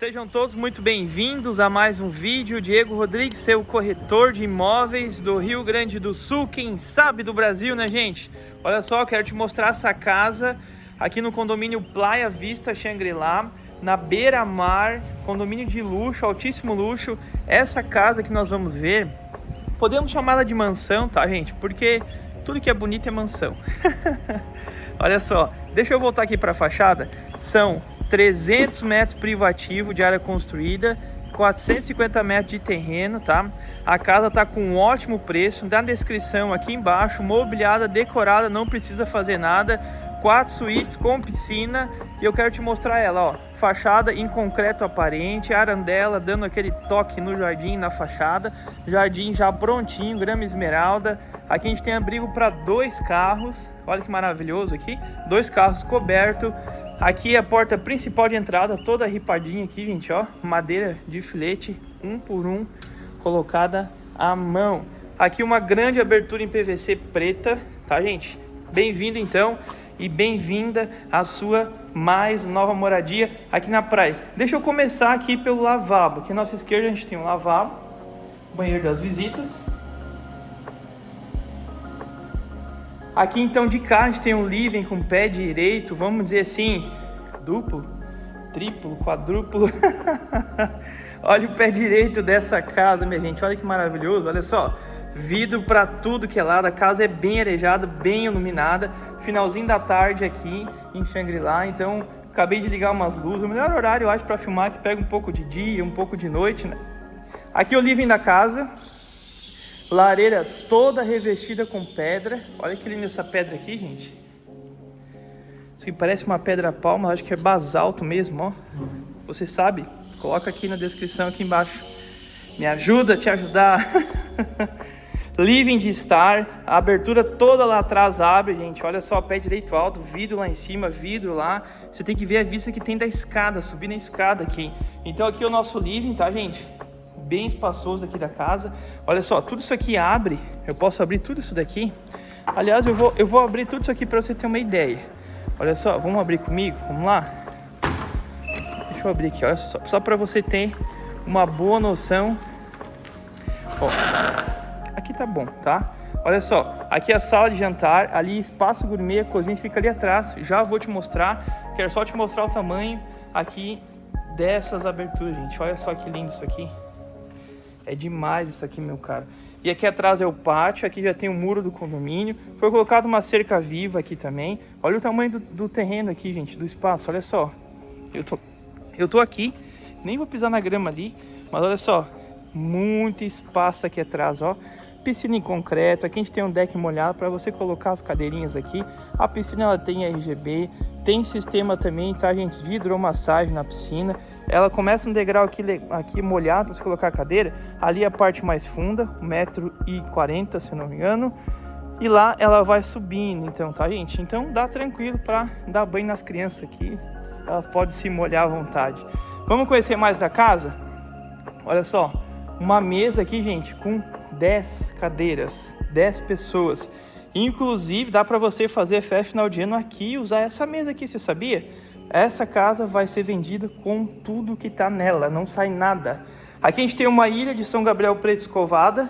Sejam todos muito bem-vindos a mais um vídeo. Diego Rodrigues, seu corretor de imóveis do Rio Grande do Sul, quem sabe do Brasil, né, gente? Olha só, quero te mostrar essa casa aqui no condomínio Playa Vista Xangri-Lá, na beira-mar, condomínio de luxo, altíssimo luxo. Essa casa que nós vamos ver, podemos chamá-la de mansão, tá, gente? Porque tudo que é bonito é mansão. Olha só, deixa eu voltar aqui para a fachada. São 300 metros privativo de área construída, 450 metros de terreno, tá? A casa tá com um ótimo preço, na descrição aqui embaixo, mobiliada, decorada, não precisa fazer nada, quatro suítes com piscina. E eu quero te mostrar ela, ó, fachada em concreto aparente, arandela dando aquele toque no jardim, na fachada, jardim já prontinho, grama esmeralda, aqui a gente tem abrigo para dois carros, olha que maravilhoso aqui, dois carros cobertos, Aqui é a porta principal de entrada, toda ripadinha aqui, gente, ó. Madeira de filete, um por um, colocada à mão. Aqui uma grande abertura em PVC preta, tá, gente? Bem-vindo, então, e bem-vinda à sua mais nova moradia aqui na praia. Deixa eu começar aqui pelo lavabo. Aqui à nossa esquerda a gente tem um lavabo, banheiro das visitas. Aqui então de cá a gente tem um living com pé direito, vamos dizer assim, duplo, triplo, quadruplo. olha o pé direito dessa casa, minha gente, olha que maravilhoso, olha só. Vidro para tudo que é lado, a casa é bem arejada, bem iluminada. Finalzinho da tarde aqui em Xangri-Lá, então acabei de ligar umas luzes. O melhor horário eu acho para filmar que pega um pouco de dia, um pouco de noite, né? Aqui o living da casa, Lareira toda revestida com pedra. Olha que linda essa pedra aqui, gente. Isso aqui parece uma pedra palma, acho que é basalto mesmo, ó. Você sabe? Coloca aqui na descrição aqui embaixo. Me ajuda a te ajudar. Living de estar, a abertura toda lá atrás abre, gente. Olha só, pé direito alto, vidro lá em cima, vidro lá. Você tem que ver a vista que tem da escada, subir na escada aqui. Então aqui é o nosso living, tá, gente? Bem espaçoso aqui da casa. Olha só, tudo isso aqui abre, eu posso abrir tudo isso daqui. Aliás, eu vou, eu vou abrir tudo isso aqui para você ter uma ideia. Olha só, vamos abrir comigo? Vamos lá? Deixa eu abrir aqui, olha só, só para você ter uma boa noção. Ó, aqui tá bom, tá? Olha só, aqui é a sala de jantar, ali espaço gourmet, a cozinha fica ali atrás. Já vou te mostrar, quero só te mostrar o tamanho aqui dessas aberturas, gente. Olha só que lindo isso aqui. É demais isso aqui, meu cara. E aqui atrás é o pátio, aqui já tem o muro do condomínio. Foi colocado uma cerca viva aqui também. Olha o tamanho do, do terreno aqui, gente, do espaço, olha só. Eu tô, eu tô aqui, nem vou pisar na grama ali, mas olha só. Muito espaço aqui atrás, ó. Piscina em concreto, aqui a gente tem um deck molhado para você colocar as cadeirinhas aqui. A piscina ela tem RGB, tem sistema também, tá gente, de hidromassagem na piscina. Ela começa um degrau aqui, aqui molhado para você colocar a cadeira. Ali é a parte mais funda, 1,40m, se eu não me engano. E lá ela vai subindo, então, tá, gente? Então dá tranquilo para dar banho nas crianças aqui. Elas podem se molhar à vontade. Vamos conhecer mais da casa? Olha só, uma mesa aqui, gente, com 10 cadeiras, 10 pessoas. Inclusive, dá para você fazer festa final de ano aqui e usar essa mesa aqui, você sabia? Essa casa vai ser vendida com tudo que está nela, não sai nada. Aqui a gente tem uma ilha de São Gabriel Preto escovada,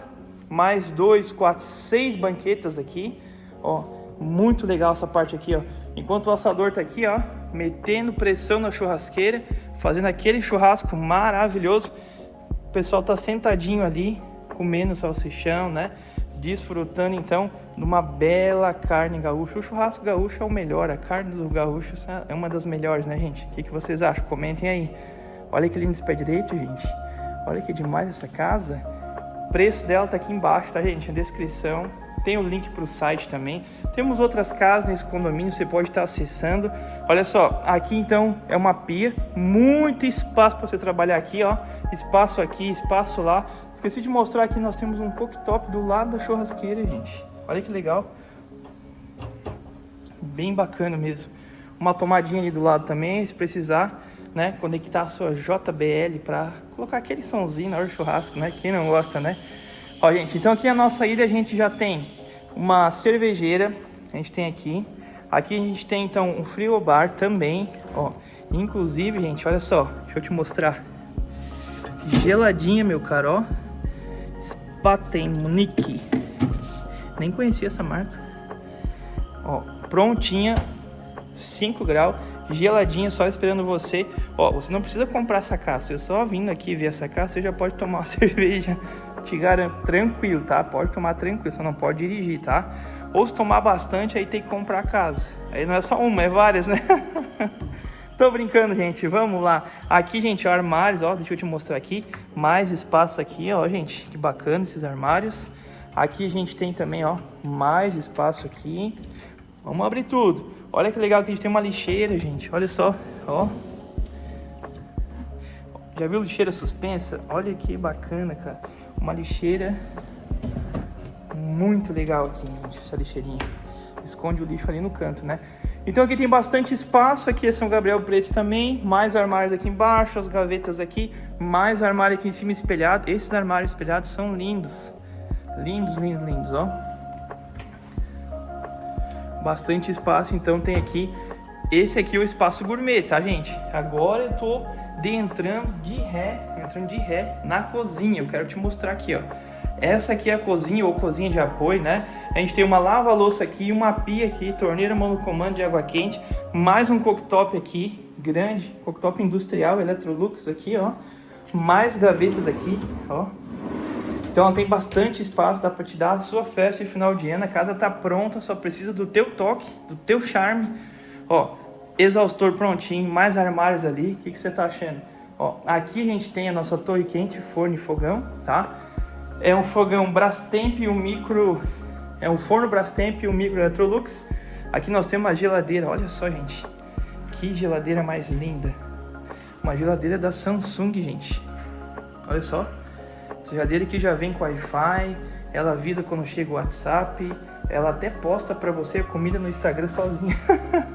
mais dois, quatro, seis banquetas aqui. Ó, muito legal essa parte aqui, ó. Enquanto o assador tá aqui, ó, metendo pressão na churrasqueira, fazendo aquele churrasco maravilhoso. O pessoal tá sentadinho ali, comendo salsichão, né? Desfrutando então de uma bela carne gaúcha. O churrasco gaúcho é o melhor, a carne do gaúcho é uma das melhores, né, gente? O que, que vocês acham? Comentem aí. Olha que lindo esse pé direito, gente. Olha que demais essa casa. O preço dela tá aqui embaixo, tá, gente? Na descrição. Tem o link para o site também. Temos outras casas nesse condomínio, você pode estar acessando. Olha só, aqui então é uma pia, muito espaço para você trabalhar aqui, ó. Espaço aqui, espaço lá. Esqueci de mostrar aqui, nós temos um cooktop do lado da churrasqueira, gente. Olha que legal. Bem bacana mesmo. Uma tomadinha ali do lado também, se precisar, né? Conectar a sua JBL para colocar aquele somzinho na hora do churrasco, né? Quem não gosta, né? Ó, gente, então aqui na nossa ilha a gente já tem uma cervejeira, a gente tem aqui. Aqui a gente tem, então, um bar também, ó. Inclusive, gente, olha só, deixa eu te mostrar. geladinha, meu caro, ó. Spatenmunique. Nem conhecia essa marca. Ó, prontinha, 5 graus, geladinha, só esperando você. Ó, você não precisa comprar essa caça, eu só vindo aqui ver essa caça, você já pode tomar uma cerveja, te garanto, tranquilo, tá? Pode tomar tranquilo, só não pode dirigir, tá? Ou se tomar bastante, aí tem que comprar a casa. Aí não é só uma, é várias, né? Tô brincando, gente. Vamos lá. Aqui, gente, armários, ó. Deixa eu te mostrar aqui. Mais espaço aqui, ó, gente. Que bacana esses armários. Aqui a gente tem também, ó, mais espaço aqui. Vamos abrir tudo. Olha que legal que a gente tem uma lixeira, gente. Olha só, ó. Já viu lixeira suspensa? Olha que bacana, cara. Uma lixeira muito legal aqui, gente, essa lixeirinha. Esconde o lixo ali no canto, né? Então aqui tem bastante espaço, aqui é São Gabriel Preto também, mais armários aqui embaixo, as gavetas aqui, mais armário aqui em cima espelhado. Esses armários espelhados são lindos. Lindos, lindos, lindos, ó. Bastante espaço, então tem aqui... Esse aqui é o espaço gourmet, tá, gente? Agora eu tô entrando de ré, entrando de ré na cozinha. Eu quero te mostrar aqui, ó. Essa aqui é a cozinha ou cozinha de apoio, né? A gente tem uma lava-louça aqui, uma pia aqui, torneira monocomando de água quente, mais um cooktop aqui, grande, cooktop industrial, Electrolux aqui, ó. Mais gavetas aqui, ó. Então ela tem bastante espaço, dá pra te dar a sua festa de final de ano. A casa tá pronta, só precisa do teu toque, do teu charme. Ó, exaustor prontinho, mais armários ali. O que, que você tá achando? Ó, aqui a gente tem a nossa torre quente, forno e fogão, tá? É um fogão Brastemp e um micro... É um forno Brastemp e um micro Electrolux. Aqui nós temos uma geladeira, olha só, gente. Que geladeira mais linda. Uma geladeira da Samsung, gente. Olha só. Geladeira que já vem com Wi-Fi, ela avisa quando chega o WhatsApp, ela até posta pra você a comida no Instagram sozinha.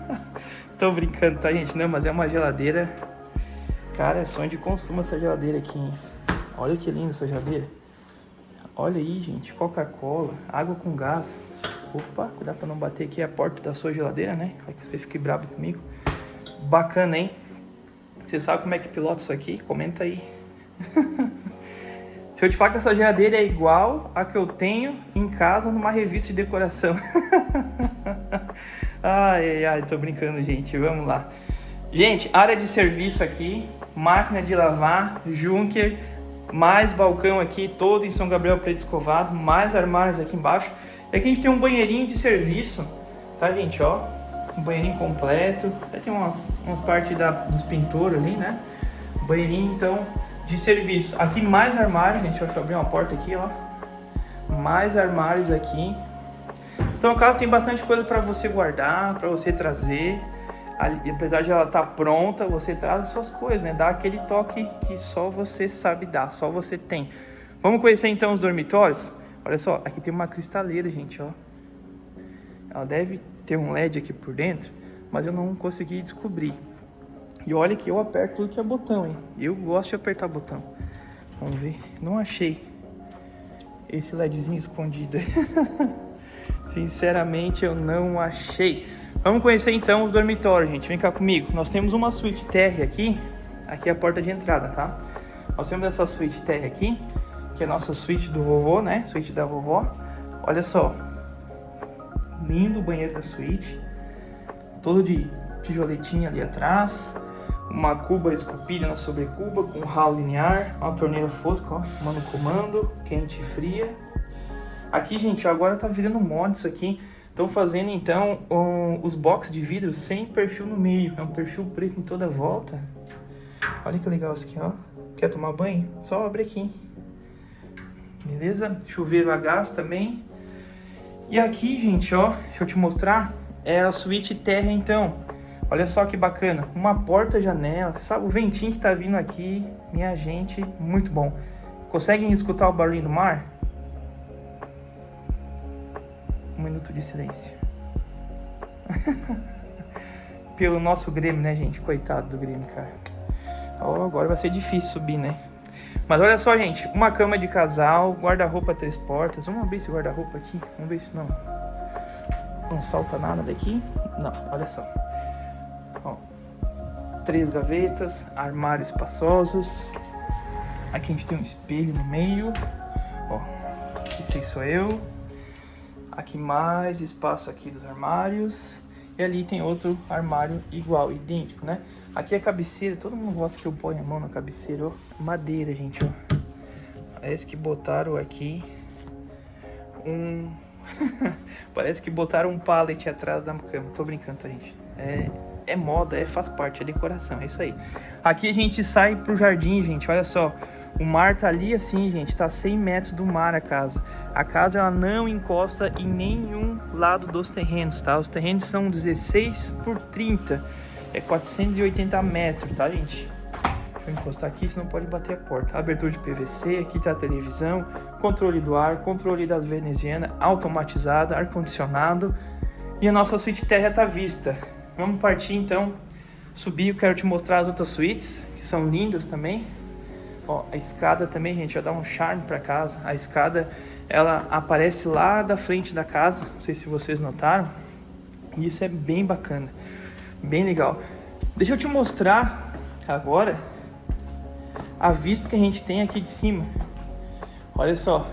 Tô brincando, tá, gente? Não, mas é uma geladeira... Cara, é sonho de consumo essa geladeira aqui, hein? Olha que linda essa geladeira. Olha aí, gente, Coca-Cola, água com gás. Opa, cuidado pra não bater aqui a porta da sua geladeira, né? Vai que você fique bravo comigo. Bacana, hein? Você sabe como é que pilota isso aqui? Comenta aí. Se eu te falar que essa geladeira é igual a que eu tenho em casa numa revista de decoração. ai, ai, tô brincando, gente. Vamos lá. Gente, área de serviço aqui, máquina de lavar, Junker, mais balcão aqui, todo em São Gabriel Preto Escovado, mais armários aqui embaixo. E aqui a gente tem um banheirinho de serviço, tá, gente, ó? Um banheirinho completo. Até tem umas, umas partes da, dos pintores ali, né? Banheirinho, então, de serviço. Aqui mais armários, gente. Deixa eu abrir uma porta aqui, ó. Mais armários aqui. Então a casa tem bastante coisa para você guardar, para você trazer. Apesar de ela estar tá pronta, você traz as suas coisas, né? Dá aquele toque que só você sabe dar, só você tem. Vamos conhecer então os dormitórios? Olha só, aqui tem uma cristaleira, gente, ó. Ela deve ter um LED aqui por dentro, mas eu não consegui descobrir. E olha que eu aperto tudo que é botão, hein? Eu gosto de apertar botão. Vamos ver. Não achei esse LEDzinho escondido. Sinceramente, eu não achei. Vamos conhecer então os dormitórios, gente. Vem cá comigo. Nós temos uma suíte TR aqui. Aqui é a porta de entrada, tá? Nós temos essa suíte TR aqui, que é a nossa suíte do vovô, né? Suíte da vovó. Olha só. Lindo banheiro da suíte. Todo de tijoletinha ali atrás uma cuba esculpida na sobrecuba com ralo linear, uma torneira fosca, ó, mano comando, quente e fria. Aqui, gente, agora tá virando mod isso aqui. Estão fazendo, então, um, os boxes de vidro sem perfil no meio. É um perfil preto em toda a volta. Olha que legal isso aqui, ó. Quer tomar banho? Só abre aqui. Beleza? Chuveiro a gás também. E aqui, gente, ó, deixa eu te mostrar. É a suíte terra, então. Olha só que bacana, uma porta-janela, sabe o ventinho que tá vindo aqui, minha gente, muito bom. Conseguem escutar o barulho do mar? Minuto de silêncio. Pelo nosso Grêmio, né, gente? Coitado do Grêmio, cara. Oh, agora vai ser difícil subir, né? Mas olha só, gente. Uma cama de casal, guarda-roupa três portas. Vamos abrir esse guarda-roupa aqui. Vamos ver se não... Não salta nada daqui. Não, olha só três gavetas, armários espaçosos. Aqui a gente tem um espelho no meio. Ó, esse aí sou eu. Aqui mais espaço aqui dos armários. E ali tem outro armário igual, idêntico, né? Aqui é cabeceira, todo mundo gosta que eu ponha a mão na cabeceira, ó. Madeira, gente, ó. Parece que botaram aqui um... Parece que botaram um pallet atrás da cama. Tô brincando, tá, gente? É, é moda, é, faz parte, é decoração, é isso aí. Aqui a gente sai pro jardim, gente, olha só. O mar tá ali assim, gente, tá 100 metros do mar a casa. A casa ela não encosta em nenhum lado dos terrenos, tá? Os terrenos são 16 por 30, é 480 metros, tá, gente? Deixa eu encostar aqui, senão pode bater a porta. Abertura de PVC, aqui tá a televisão, controle do ar, controle das venezianas, automatizada, ar-condicionado. E a nossa suíte terra tá vista. Vamos partir então, subir, eu quero te mostrar as outras suítes, que são lindas também. Ó, a escada também, gente, vai dar um charme para casa. A escada, ela aparece lá da frente da casa, não sei se vocês notaram. E isso é bem bacana, bem legal. Deixa eu te mostrar agora a vista que a gente tem aqui de cima. Olha só.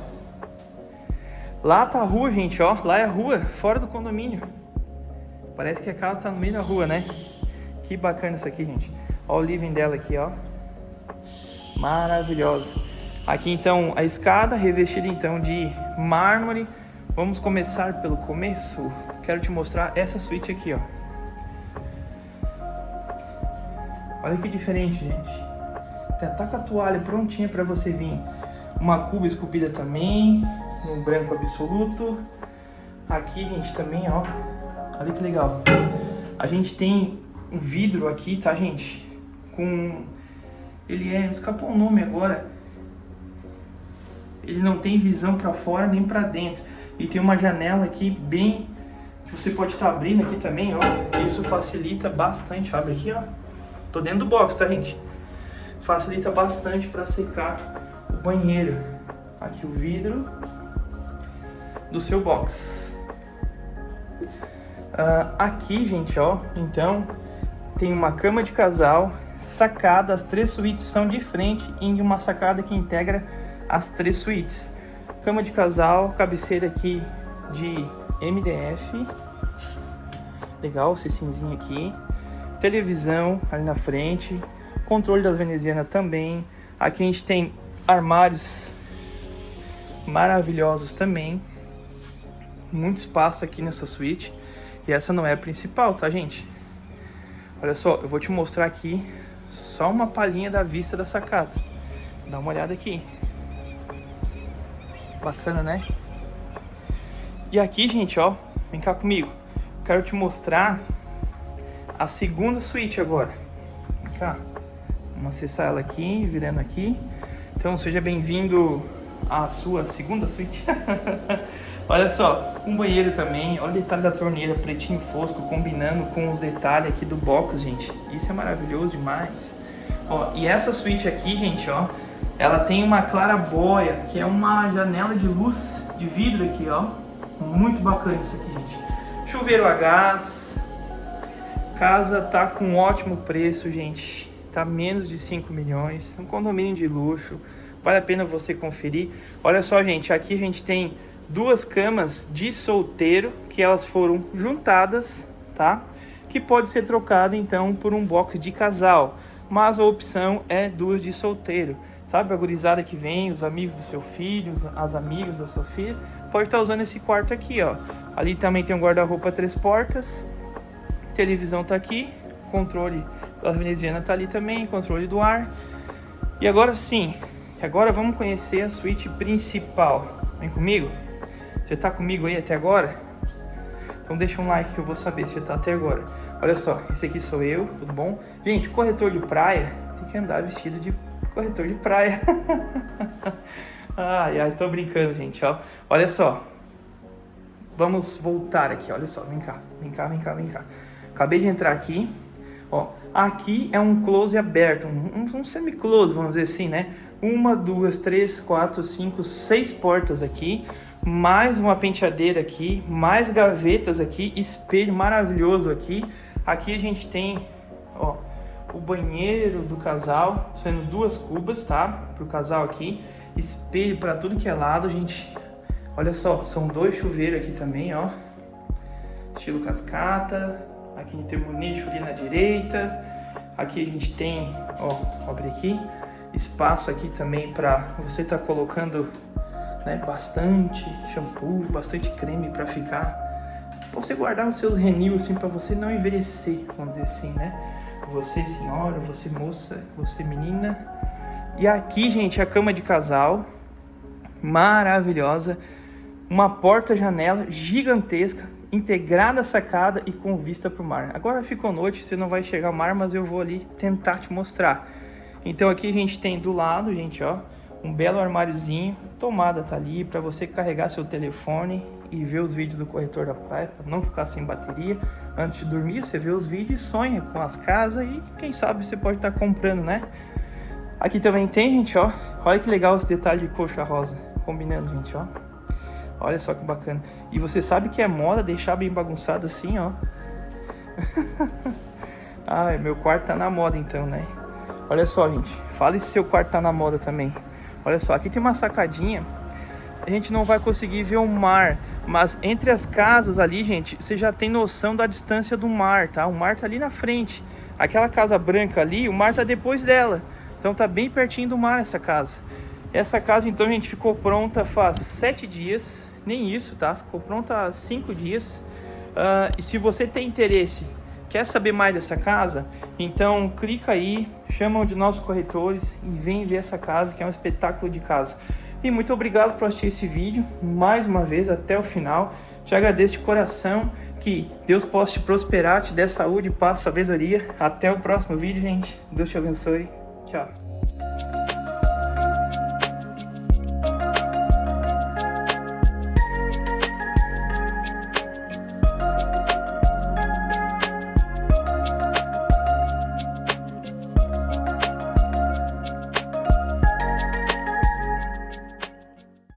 Lá tá a rua, gente, ó. Lá é a rua, fora do condomínio. Parece que a casa tá no meio da rua, né? Que bacana isso aqui, gente. Ó o living dela aqui, ó maravilhosa. Aqui então a escada revestida então de mármore. Vamos começar pelo começo. Quero te mostrar essa suíte aqui, ó. Olha que diferente, gente. Tá com a toalha prontinha para você vir. Uma cuba esculpida também, no branco absoluto. Aqui, gente, também, ó. Olha que legal. A gente tem um vidro aqui, tá, gente? Com ele é, escapou o nome agora, ele não tem visão para fora nem para dentro. E tem uma janela aqui bem, que você pode estar tá abrindo aqui também, ó. Isso facilita bastante, abre aqui, ó. Tô dentro do box, tá, gente? Facilita bastante para secar o banheiro. Aqui o vidro do seu box. Uh, aqui, gente, ó, então, tem uma cama de casal, sacada, as três suítes são de frente em uma sacada que integra as três suítes. Cama de casal, cabeceira aqui de MDF. Legal, esse cinzinho aqui. Televisão ali na frente. Controle das venezianas também. Aqui a gente tem armários maravilhosos também. Muito espaço aqui nessa suíte. E essa não é a principal, tá, gente? Olha só, eu vou te mostrar aqui só uma palhinha da vista da sacada. Dá uma olhada aqui. Bacana, né? E aqui, gente, ó, vem cá comigo. Quero te mostrar a segunda suíte agora. Vem cá. Vamos acessar ela aqui, virando aqui. Então, seja bem-vindo à sua segunda suíte. Olha só, um banheiro também, olha o detalhe da torneira, pretinho fosco, combinando com os detalhes aqui do box, gente. Isso é maravilhoso demais. Ó, e essa suíte aqui, gente, ó, ela tem uma clarabóia, que é uma janela de luz de vidro aqui, ó. Muito bacana isso aqui, gente. Chuveiro a gás. Casa tá com ótimo preço, gente. Tá menos de 5 milhões. Um condomínio de luxo. Vale a pena você conferir. Olha só, gente, aqui a gente tem duas camas de solteiro que elas foram juntadas, tá? Que pode ser trocado então por um box de casal, mas a opção é duas de solteiro. Sabe a gurizada que vem, os amigos do seu filho, as amigas da sua filha, pode estar usando esse quarto aqui, ó. Ali também tem um guarda-roupa três portas, televisão tá aqui, controle da veneziana tá ali também, controle do ar. E agora sim, agora vamos conhecer a suíte principal. Vem comigo? Você tá comigo aí até agora? Então deixa um like que eu vou saber se você tá até agora. Olha só, esse aqui sou eu, tudo bom? Gente, corretor de praia tem que andar vestido de corretor de praia. ai, ai, tô brincando, gente, ó. Olha só. Vamos voltar aqui, olha só, vem cá, vem cá, vem cá, vem cá. Acabei de entrar aqui, ó. Aqui é um close aberto, um, um semi-close, vamos dizer assim, né? Uma, duas, três, quatro, cinco, seis portas aqui mais uma penteadeira aqui, mais gavetas aqui, espelho maravilhoso aqui. Aqui a gente tem, ó, o banheiro do casal, sendo duas cubas, tá? Pro casal aqui. Espelho para tudo que é lado, gente. Olha só, são dois chuveiros aqui também, ó. Estilo cascata. Aqui tem um nicho ali na direita. Aqui a gente tem, ó, abre aqui, espaço aqui também para você estar tá colocando né, bastante shampoo, bastante creme para ficar, pra você guardar os seus renil assim para você não envelhecer, vamos dizer assim, né? Você senhora, você moça, você menina. E aqui, gente, a cama de casal, maravilhosa, uma porta-janela gigantesca, integrada à sacada e com vista para o mar. Agora ficou noite, você não vai chegar ao mar, mas eu vou ali tentar te mostrar. Então aqui a gente tem do lado, gente, ó, um belo armáriozinho, tomada tá ali para você carregar seu telefone e ver os vídeos do corretor da praia, para não ficar sem bateria. Antes de dormir, você vê os vídeos e sonha com as casas e quem sabe você pode estar tá comprando, né? Aqui também tem, gente, ó. Olha que legal esse detalhe de coxa rosa, combinando, gente, ó. Olha só que bacana. E você sabe que é moda deixar bem bagunçado assim, ó. ah, meu quarto tá na moda então, né? Olha só, gente. Fala se seu quarto tá na moda também. Olha só, aqui tem uma sacadinha. A gente não vai conseguir ver o mar, mas entre as casas ali, gente, você já tem noção da distância do mar, tá? O mar tá ali na frente. Aquela casa branca ali, o mar tá depois dela. Então tá bem pertinho do mar essa casa. Essa casa, então, gente ficou pronta faz sete dias nem isso, tá? Ficou pronta há cinco dias. Uh, e se você tem interesse, quer saber mais dessa casa, então clica aí, chama um de nossos corretores e vem ver essa casa, que é um espetáculo de casa. E muito obrigado por assistir esse vídeo, mais uma vez, até o final. Te agradeço de coração, que Deus possa te prosperar, te dê saúde, paz, sabedoria. Até o próximo vídeo, gente. Deus te abençoe. Tchau.